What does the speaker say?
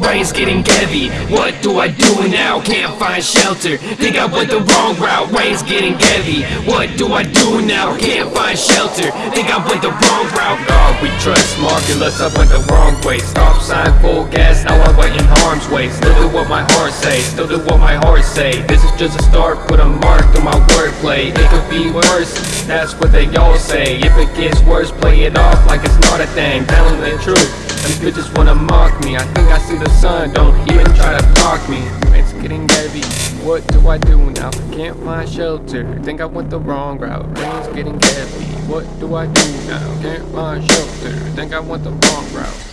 rain's getting heavy? What do I do now? Can't find shelter. Think I went the wrong route, rain's getting heavy? What do I do now? Can't find shelter. Think I went the wrong route. God, we trust Marvelous, I went the wrong way. Stop sign, full gas, now I'm in harm's way. Still do what my heart say, still do what my heart say. This is just a start, put a mark through my wordplay. It could be worse, that's what they all say. If it gets worse, play it off like it's not a thing. Telling the truth, bitches wanna mock me. I think I see the sun, don't even try to block me. It's getting heavy, what do I do now? Can't find shelter, think I went the wrong route. Rain's getting heavy, what do I do now? Can't find shelter, think I went the wrong route